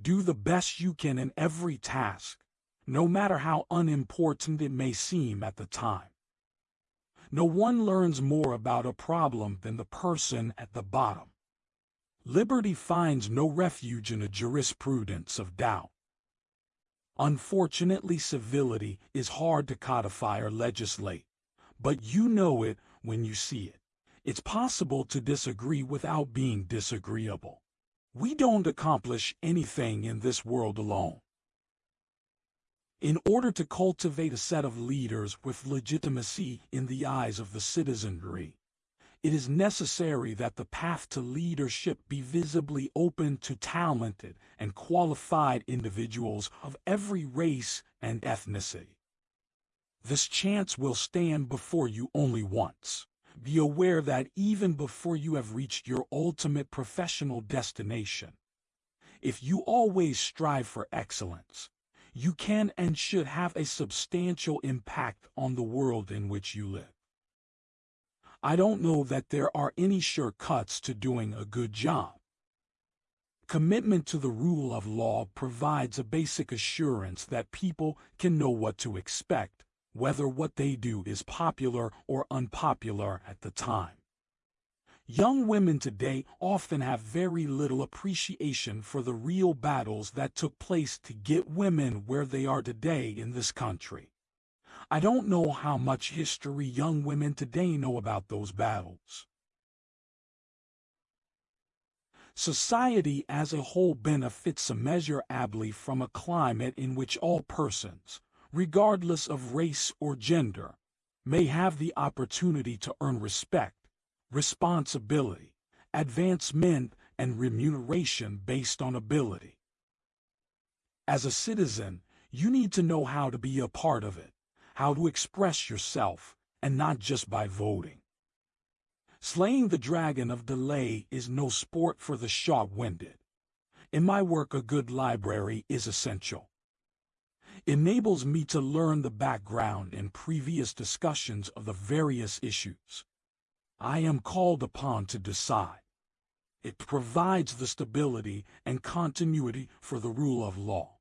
Do the best you can in every task, no matter how unimportant it may seem at the time. No one learns more about a problem than the person at the bottom. Liberty finds no refuge in a jurisprudence of doubt. Unfortunately, civility is hard to codify or legislate, but you know it when you see it. It's possible to disagree without being disagreeable. We don't accomplish anything in this world alone. In order to cultivate a set of leaders with legitimacy in the eyes of the citizenry, it is necessary that the path to leadership be visibly open to talented and qualified individuals of every race and ethnicity. This chance will stand before you only once. Be aware that even before you have reached your ultimate professional destination, if you always strive for excellence, you can and should have a substantial impact on the world in which you live. I don't know that there are any shortcuts to doing a good job. Commitment to the rule of law provides a basic assurance that people can know what to expect, whether what they do is popular or unpopular at the time. Young women today often have very little appreciation for the real battles that took place to get women where they are today in this country. I don't know how much history young women today know about those battles. Society as a whole benefits immeasurably from a climate in which all persons, regardless of race or gender, may have the opportunity to earn respect responsibility, advancement, and remuneration based on ability. As a citizen, you need to know how to be a part of it, how to express yourself, and not just by voting. Slaying the dragon of delay is no sport for the short-winded. In my work, a good library is essential. Enables me to learn the background and previous discussions of the various issues. I am called upon to decide. It provides the stability and continuity for the rule of law.